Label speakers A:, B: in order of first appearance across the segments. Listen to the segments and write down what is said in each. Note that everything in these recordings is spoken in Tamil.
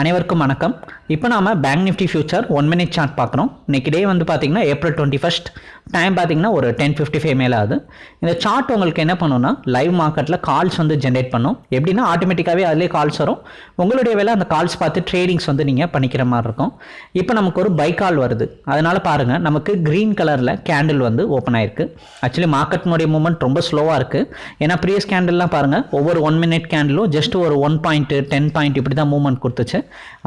A: அனைவருக்கும் வணக்கம். இப்போ நாம bank nifty future one minute chart பார்க்குறோம் இன்னைக்கு டே வந்து பார்த்திங்கன்னா ஏப்ரல் டுவெண்ட்டி ஃபஸ்ட் டைம் பார்த்திங்கன்னா ஒரு டென் ஃபிஃப்டி ஃபைவ் மேலே ஆகுது. இந்த சார்ட் உங்களுக்கு என்ன பண்ணுன்னா லைவ் மார்க்கெட்டில் கால்ஸ் வந்து ஜென்ரேட் பண்ணும். எப்படின்னா ஆட்டோமேட்டிக்காகவே அதிலே கால்ஸ் வரும். உங்களுடைய வேலை அந்த கால்ஸ் பார்த்து ட்ரேடிங்ஸ் வந்து நீங்கள் பண்ணிக்கிற மாதிரி இருக்கும். இப்போ நமக்கு ஒரு பை கால் வருது. அதனால் பாருங்கள் நமக்கு க்ரீன் கலரில் கேண்டில் வந்து ஓப்பன் ஆயிருக்கு. ஆக்சுவலி மார்க்கெட்னுடைய மூவ்மெண்ட் ரொம்ப ஸ்லோவாக இருக்குது ஏன்னா ப்ரீவியஸ் கேண்டில்லாம் பாருங்கள் ஒவ்வொரு ஒன் மினிட் கேண்டிலும் ஜஸ்ட் ஒரு ஒன் பாயிண்ட் டென் பாயிண்ட் இப்படி தான் மூவ்மெண்ட் கொடுத்துச்சு.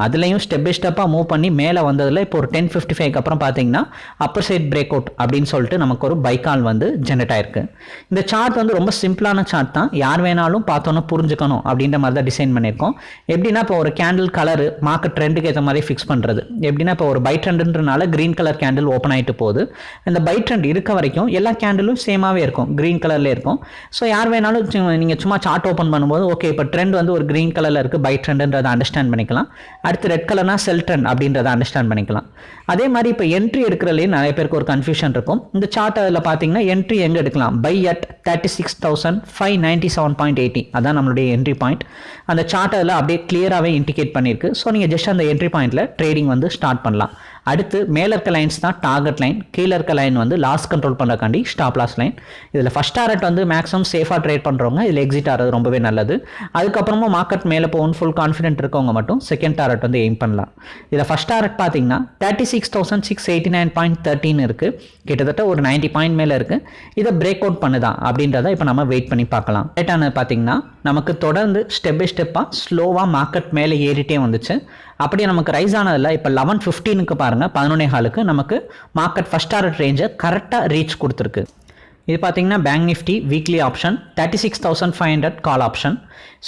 A: அதுலேயும் ஸ்டெப் பை ஸ்டெப்பாக மூவ் பண்ணி மேலே வந்ததில் இப்போ ஒரு டென் ஃபிஃப்டி ஃபைவ்க்கு அப்புறம் பார்த்தீங்கன்னா அப்பர் சைட் பிரேக் அவுட் அப்படின்னு சொல்லிட்டு நமக்கு ஒரு பைக்கால் வந்து ஜென்ரேட் ஆயிருக்கு. இந்த சார்ட் வந்து ரொம்ப சிம்பிளான சார்ட் தான். யார் வேணாலும் பார்த்தோன்னா புரிஞ்சுக்கணும் அப்படின்ற மாதிரி தான் டிசைன் பண்ணியிருக்கோம். எப்படின்னா இப்போ ஒரு கேண்டில் கலரு மார்க்கெட் ட்ரெண்டுக்கு ஏற்ற மாதிரி ஃபிக்ஸ் பண்ணுறது எப்படின்னா இப்போ ஒரு பை ட்ரெண்டுன்றனால க்ரீன் கலர் கேண்டில் ஓப்பன் ஆகிட்டு போகுது. இந்த பை ட்ரெண்ட் இருக்க வரைக்கும் எல்லா கேண்டிலும் சேமாகவே இருக்கும். க்ரீன் கலரில் இருக்கும். ஸோ யார் வேணாலும் நீங்கள் சும்மா சார்ட் ஓப்பன் பண்ணும்போது ஓகே இப்போ ட்ரெண்ட் வந்து ஒரு க்ரீன் கலரில் இருக்குது பை ட்ரெண்டுன்றதை அண்டர்ஸ்டாண்ட் பண்ணிக்கலாம். அடுத்து ரெட் கலர்னா செல்டன் அப்படின்றத அண்டர்ஸ்டாண்ட் பண்ணிக்கலாம். அதே மாதிரி இப்போ என்ட்ரி எடுக்கிறதுலேயே நிறைய பேருக்கு ஒரு கன்ஃபியூஷன் இருக்கும். இந்த சார்ட் அதில் பார்த்தீங்கன்னா என்ட்ரி எங்கே எடுக்கலாம்? Buy at thirty six thousand five ninety seven point eighty அதான் நம்மளுடைய என்ட்ரி பாயிண்ட் அந்த சார்ட் அதில் அப்படியே கிளியராகவே இண்டிகேட் பண்ணியிருக்கு. ஸோ நீங்கள் ஜஸ்ட் அந்த என்ட்ரி பாயிண்ட்டில் ட்ரேடிங் வந்து ஸ்டார்ட் பண்ணலாம். அடுத்து மேலே இருக்க லைன்ஸ் தான் டார்கெட் லைன் கீழே இருக்க லைன் வந்து லாஸ் கண்ட்ரோல் பண்ணுறக்காண்டி ஸ்டாப் லாஸ் லைன் இதில் ஃபஸ்ட் டாரட் வந்து மேக்ஸிமம் சேஃபாக ட்ரேட் பண்ணுறவங்க இதில் எக்ஸிட் ஆகிறது ரொம்பவே நல்லது. அதுக்கப்புறமா மார்க்கெட் மேலே போகணும் ஃபுல் கான்ஃபிடென்ட் இருக்கவங்க மட்டும் செகண்ட் டாரட் வந்து எய்ம் பண்ணலாம். இதில் ஃபஸ்ட் டாரட் பார்த்தீங்கன்னா thirty six thousand six eighty nine point thirteen இருக்குது கிட்டத்தட்ட ஒரு நைன்ட்டி பாயிண்ட் மேலே இருக்குது இதை பிரேக் அவுட் பண்ணுதா அப்படின்றத இப்போ நம்ம வெயிட் பண்ணி பார்க்கலாம். லேட்டானது பார்த்தீங்கன்னா நமக்கு தொடர்ந்து ஸ்டெப் பை ஸ்டெப்பாக ஸ்லோவாக மார்க்கெட் மேலே ஏறிட்டே வந்துச்சு. அப்படியே நமக்கு ரைஸ் ஆனதில் இப்போ லெவன் ஃபிஃப்டீனுக்கு பாருங்கள் பதினொன்னே ஹாலுக்கு நமக்கு மார்க்கெட் ஃபஸ்ட் டாரட் ரேஞ்சை கரெக்டாக ரீச் கொடுத்துருக்கு. இது பார்த்தீங்கன்னா bank nifty weekly option thirty six thousand five hundred call option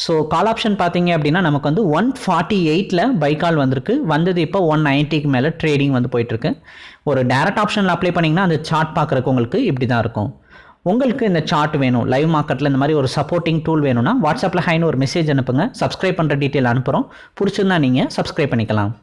A: so call option பார்த்தீங்க அப்படின்னா நமக்கு வந்து ஒன் ஃபார்ட்டி எயிட்டில் பை கால் வந்திருக்கு. வந்தது இப்போ ஒன் நைன்ட்டிக்கு மேலே ட்ரேடிங் வந்து போயிட்டுருக்கு ஒரு டேரக்ட் ஆப்ஷனில் அப்ளை பண்ணிங்கன்னா அந்த சார்ட் பார்க்குறக்கு உங்களுக்கு இப்படி தான் இருக்கும். உங்களுக்கு இந்த சார்ட் வேணும். லைவ் மார்க்கெட்டில் இந்த மாதிரி ஒரு சப்போர்ட்டிங் டூல் வேணும்னா வாட்ஸ்அப்பில் ஹைன்னு ஒரு மெசேஜ் அனுப்புங்க. சப்ஸ்கிரைப் பண்ணுற டீட்டெயில் அனுப்புகிறோம் பிடிச்சிருந்தா நீங்கள் சப்ஸ்கிரைப் பண்ணிக்கலாம்.